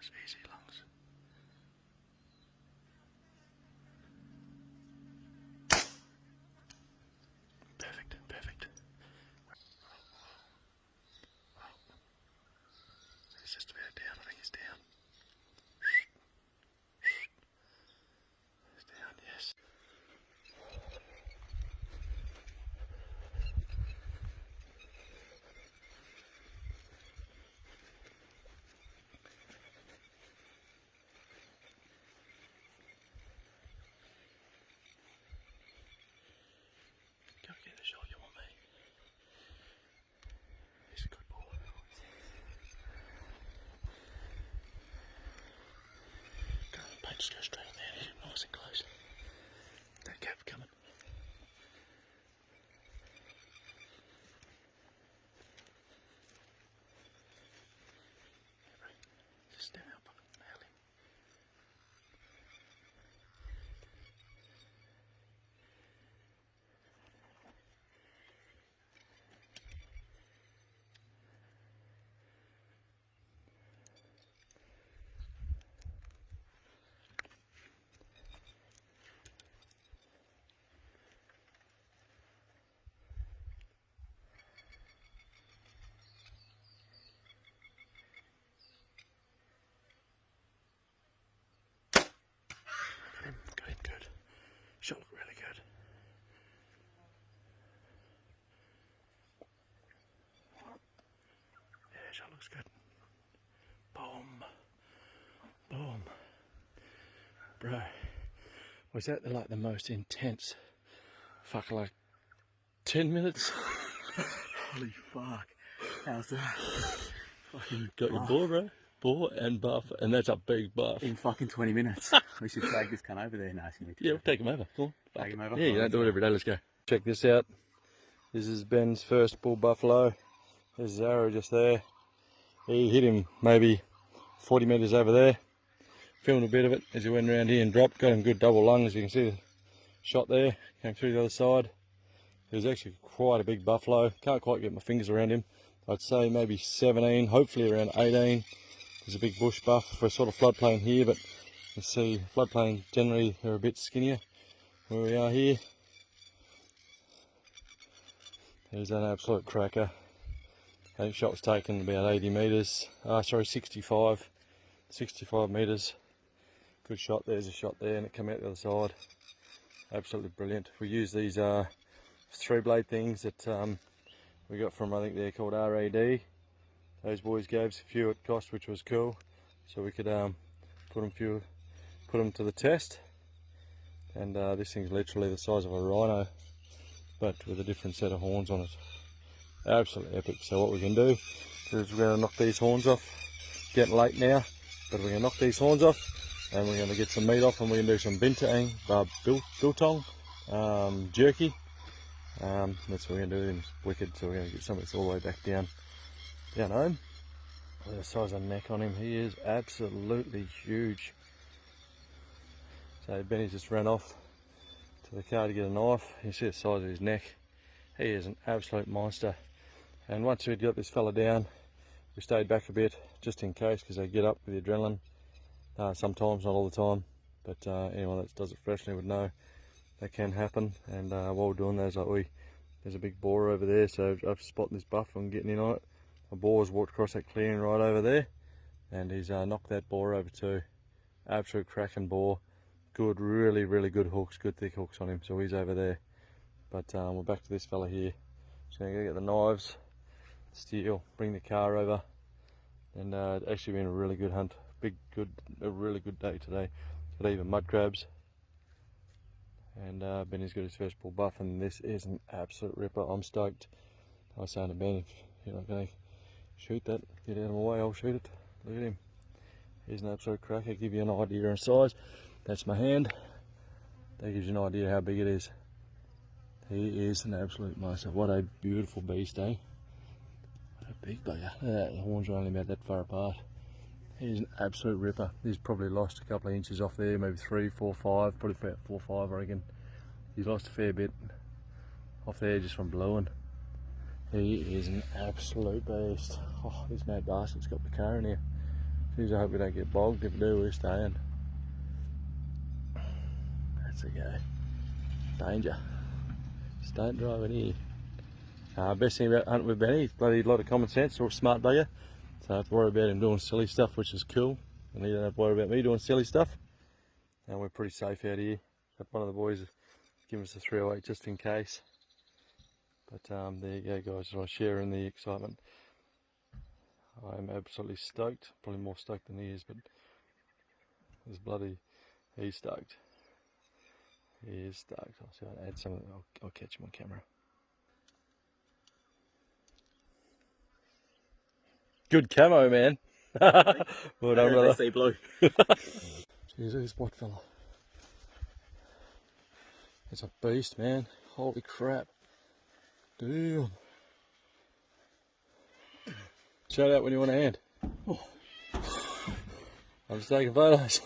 nice easy lungs. Just go straight in there, nice and close. That cap coming. Just stand up and nail him. Got him, got him good. Shot looked really good. Yeah, shot looks good. Boom. Boom. Bro, was that the, like the most intense fuck like 10 minutes? Holy fuck. How's that? Fucking got your boar, bro. Boar and buff, and that's a big buff. In fucking 20 minutes. we should drag this cunt over there. No, it's gonna be Yeah, we'll take him over. Come on. Drag him over. Yeah, you don't do it every day. Let's go. Check this out. This is Ben's first bull buffalo. There's his arrow just there. He hit him maybe 40 metres over there. Filmed a bit of it as he went around here and dropped. Got him good double lung as you can see the shot there. Came through the other side. It was actually quite a big buffalo. Can't quite get my fingers around him. I'd say maybe 17, hopefully around 18. There's a big bush buff for a sort of floodplain here, but you see floodplain generally they're a bit skinnier where we are here. There's an absolute cracker. I think shot was taken about 80 metres, uh, sorry 65, 65 metres. Good shot, there's a shot there and it came out the other side. Absolutely brilliant. We use these uh, three blade things that um, we got from I think they're called RAD. Those boys gave us a few at cost which was cool. So we could um, put them few, put them to the test. And uh, this thing's literally the size of a rhino, but with a different set of horns on it. Absolutely epic. So what we can do is we're going to knock these horns off. Getting late now, but we're going to knock these horns off and we're going to get some meat off and we're going to do some bintang, uh, biltong, um, jerky. Um, that's what we're going to do and wicked. So we're going to get some of this all the way back down, down home. Look at the size of neck on him. He is absolutely huge. So Benny just ran off to the car to get a knife. You see the size of his neck. He is an absolute monster. And once we'd got this fella down, we stayed back a bit just in case because they get up with the adrenaline. Uh, sometimes, not all the time. But uh, anyone that does it freshly would know that can happen. And uh, while we're doing that, like we, there's a big boar over there, so I've spotted this buff. I'm getting in on it. My boar's walked across that clearing right over there, and he's uh, knocked that boar over too. Absolute cracking boar. Good, really, really good hooks, good thick hooks on him. So he's over there. But um, we're back to this fella here. I'm gonna get the knives, steel, bring the car over, and uh, it's actually been a really good hunt. Big, good, a really good day today. Got even mud crabs, and uh, Benny's got his first bull buff, and this is an absolute ripper. I'm stoked. I was saying to Ben, if you're not to shoot that, get out of my way, I'll shoot it. Look at him. He's an absolute cracker. Give you an idea of size. That's my hand. That gives you an idea how big it is. He is an absolute monster. What a beautiful beast, eh? What a big bugger. That. The horns are only about that far apart. He's an absolute ripper. He's probably lost a couple of inches off there, maybe three, four, five, probably about four, five, I reckon. He's lost a fair bit off there just from blowing. He is an absolute beast. Oh, this mad bastard's got the car in here. Jeez, I hope we don't get bogged. If we do, we're staying. That's a go. Danger. Just don't drive in here. Uh, best thing about hunting with Benny, he's bloody lot of common sense, or a smart bugger. So I have to worry about him doing silly stuff, which is cool. And he don't have to worry about me doing silly stuff. And we're pretty safe out here. One of the boys give us a 308 just in case. But um, there you go, guys. I share in the excitement. I'm absolutely stoked. Probably more stoked than he is, but he's bloody, he's stoked. He is stoked. I'll see if I can add some. I'll, I'll catch him on camera. Good camo, man. well done, brother. see blue. Jeez, who's what fella? It's a beast, man. Holy crap. Damn. Shout out when you want a hand. Oh. I'm just taking photos.